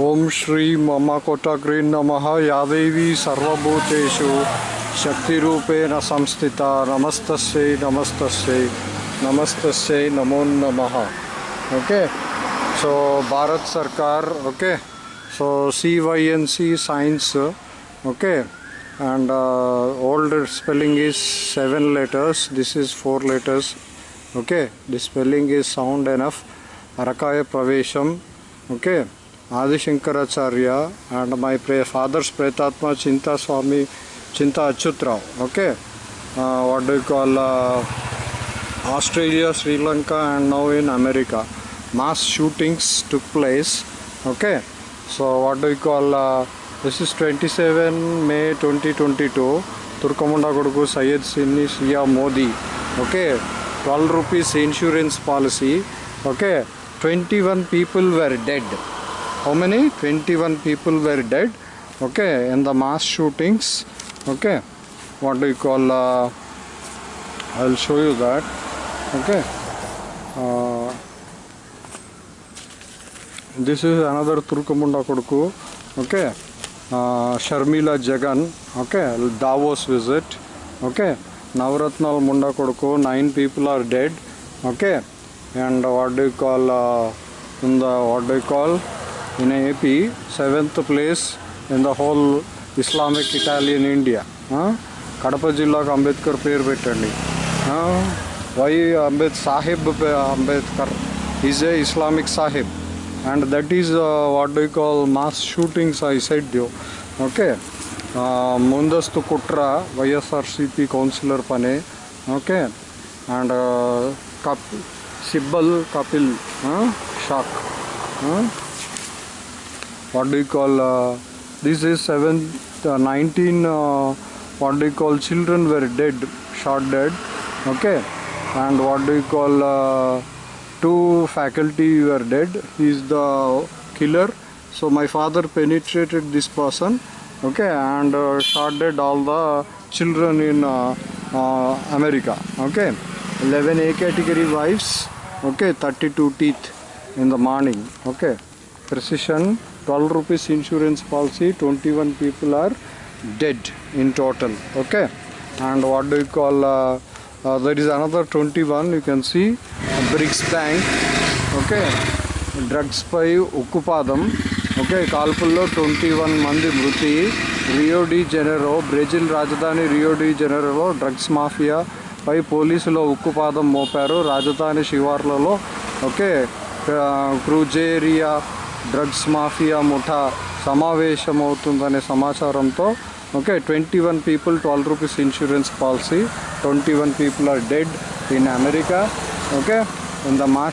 ओम श्री मम कोटग्रीन नम। या देवी सर्वभूतेषु शक्तिरूपेण संस्थिता। नमस्त नमस्त नमस्तस्यै, नमो नमः। ओके? सो भारत सरकार, okay? So C Y N C science okay? And old spelling is seven letters this is four letters okay okay? Spelling is sound enough అరకాయ ప్రవేశం okay Adi Shankaracharya and my pray fathers ప్రేతాత్మ Chinta Chintaswamy Chinta Achyutrao okay what call Australia Sri Lanka and now in America mass shootings to place okay so what you call this is twenty seven May twenty twenty two తుర్కముండ కొడుకు సయ్యద్ సిన్ని సియా Modi okay twelve rupees insurance policy okay 21 people were dead. How many? 21 people were dead. Okay in the mass shootings. Okay what do you call uh, i'll show you that. Okay uh, this is another turkamunda koduku okay uh, sharmila jagan. Okay davos visit. Okay navratnal munda koduku nine people are dead. Okay and what do you call uh, in the what do you call in ap seventh place in the whole islamic italian india huh? Kadapa జిల్లాకు అంబేద్కర్ పేరు పెట్టండి why Ambed Sahib Ambedkar is a Islamic Sahib and that is uh, what do you call mass shootings i said you okay uh, ముందస్తు కుట్ర YSRCP councillor పనే okay and కప్ Sibal Kapil huh? Shark. Huh? What do you call uh, this? Is seven uh, 19 uh, what do you call children were dead, shot dead. Okay, and what do you call uh, two faculty were dead. He's the killer. So my father penetrated this person. Okay, and uh, shot dead all the children in uh, America. Okay. 11 A category wives okay 32 teeth in the morning okay precision 12 rupees insurance policy 21 people are dead in total okay and what do you call uh, uh, there is another 21 you can see bricks bank okay drugs పై ఉక్కుపాదం okay కాల్పుల్లో twenty one మంది మృతి Rio de Janeiro Brazil రాజధాని Rio de జెనెరోలో drugs mafia పై పోలీసులు ఉక్కుపాదం మోపారు. రాజధాని శివార్లలో ఓకే క్రూజేరియా డ్రగ్స్ మాఫియా ముఠా సమావేశమవుతుందనే సమాచారంతో okay twenty one people twelve rupees insurance policy twenty one people are dead in America okay in the మా